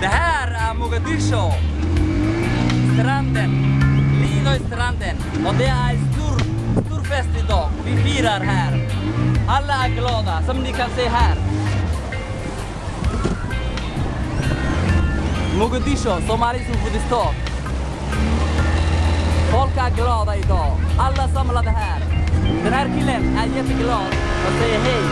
Det här är Mogadishu. Stranden. Lidoy-stranden. Och det är stor, stor fest idag. Vi firar här. Alla är glada, som ni kan se här. Mogadishu, Somalis huvudstad. Folk är glada idag. Alla samlade här. Den här killen är jätteglad och säger hej.